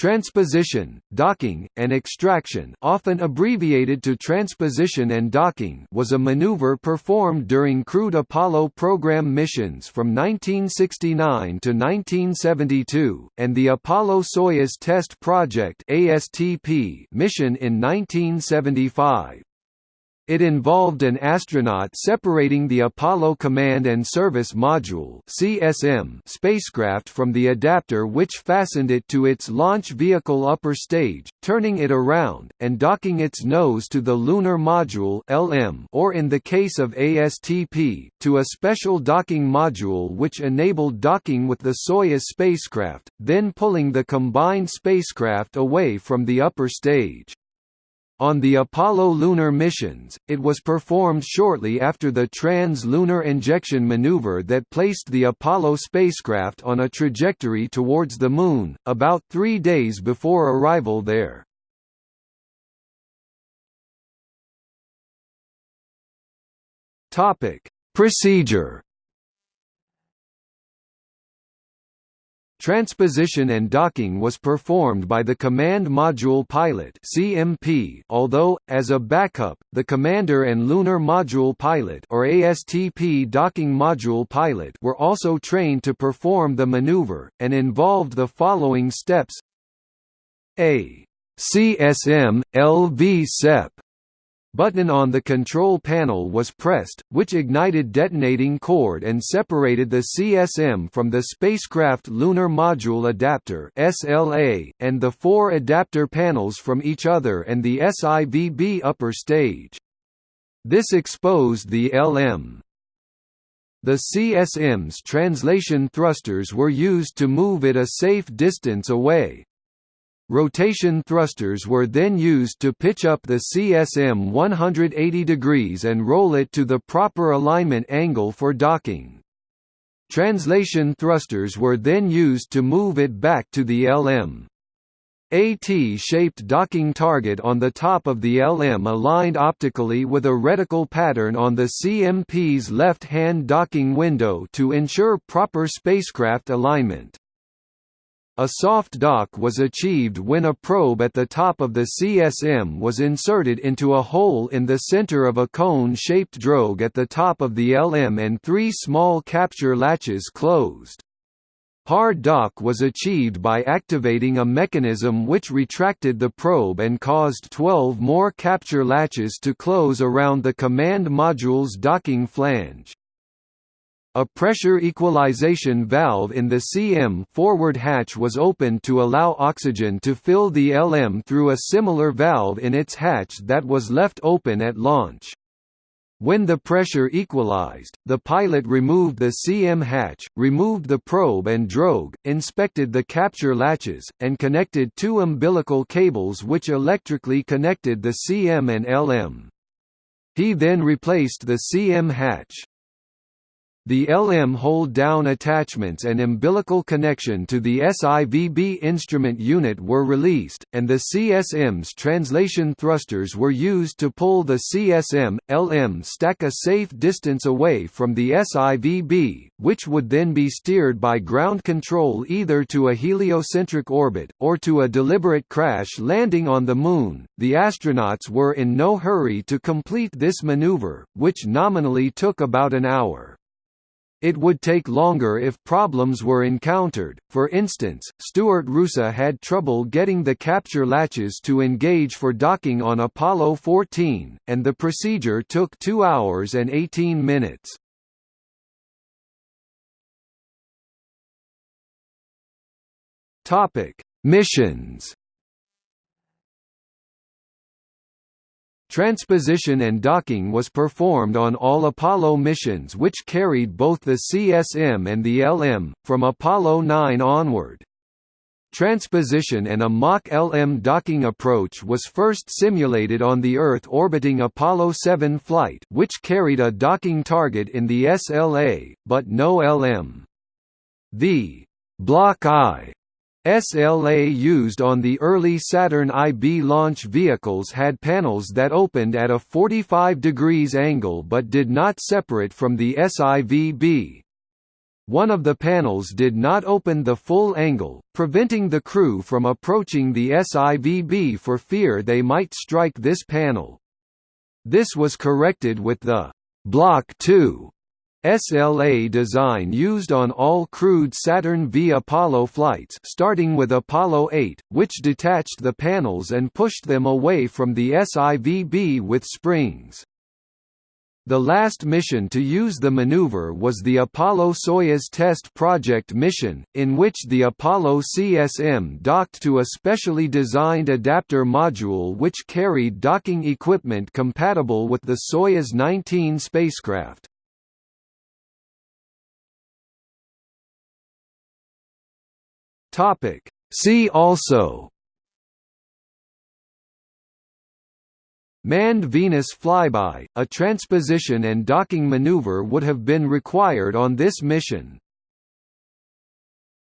Transposition, docking, and extraction often abbreviated to transposition and docking was a maneuver performed during crewed Apollo program missions from 1969 to 1972, and the Apollo-Soyuz Test Project mission in 1975. It involved an astronaut separating the Apollo Command and Service Module (CSM) spacecraft from the adapter which fastened it to its launch vehicle upper stage, turning it around and docking its nose to the lunar module (LM) or in the case of ASTP, to a special docking module which enabled docking with the Soyuz spacecraft, then pulling the combined spacecraft away from the upper stage. On the Apollo lunar missions, it was performed shortly after the trans-lunar injection maneuver that placed the Apollo spacecraft on a trajectory towards the Moon, about three days before arrival there. Procedure Transposition and docking was performed by the Command Module Pilot (CMP), although as a backup, the Commander and Lunar Module Pilot or ASTP docking module pilot were also trained to perform the maneuver and involved the following steps: A CSM LV SEP button on the control panel was pressed, which ignited detonating cord and separated the CSM from the spacecraft Lunar Module Adapter (SLA) and the four adapter panels from each other and the SIVB upper stage. This exposed the LM. The CSM's translation thrusters were used to move it a safe distance away, Rotation thrusters were then used to pitch up the CSM 180 degrees and roll it to the proper alignment angle for docking. Translation thrusters were then used to move it back to the LM. A T-shaped docking target on the top of the LM aligned optically with a reticle pattern on the CMP's left-hand docking window to ensure proper spacecraft alignment. A soft dock was achieved when a probe at the top of the CSM was inserted into a hole in the center of a cone-shaped drogue at the top of the LM and three small capture latches closed. Hard dock was achieved by activating a mechanism which retracted the probe and caused 12 more capture latches to close around the command module's docking flange. A pressure equalization valve in the CM forward hatch was opened to allow oxygen to fill the LM through a similar valve in its hatch that was left open at launch. When the pressure equalized, the pilot removed the CM hatch, removed the probe and drogue, inspected the capture latches, and connected two umbilical cables which electrically connected the CM and LM. He then replaced the CM hatch. The LM hold-down attachments and umbilical connection to the SIVB instrument unit were released, and the CSM's translation thrusters were used to pull the CSM, LM stack a safe distance away from the SIVB, which would then be steered by ground control either to a heliocentric orbit, or to a deliberate crash landing on the Moon. The astronauts were in no hurry to complete this maneuver, which nominally took about an hour. It would take longer if problems were encountered, for instance, Stuart Roosa had trouble getting the capture latches to engage for docking on Apollo 14, and the procedure took 2 hours and 18 minutes. Missions Transposition and docking was performed on all Apollo missions which carried both the CSM and the LM, from Apollo 9 onward. Transposition and a mock LM docking approach was first simulated on the Earth orbiting Apollo 7 flight which carried a docking target in the SLA, but no LM. The «Block I» SLA used on the early Saturn IB launch vehicles had panels that opened at a 45 degrees angle but did not separate from the SIVB. one of the panels did not open the full angle, preventing the crew from approaching the SIVB for fear they might strike this panel. This was corrected with the Block 2 SLA design used on all crewed Saturn V Apollo flights starting with Apollo 8, which detached the panels and pushed them away from the SIVB with springs. The last mission to use the maneuver was the Apollo-Soyuz test project mission, in which the Apollo CSM docked to a specially designed adapter module which carried docking equipment compatible with the Soyuz 19 spacecraft. Topic. See also Manned Venus flyby, a transposition and docking maneuver would have been required on this mission.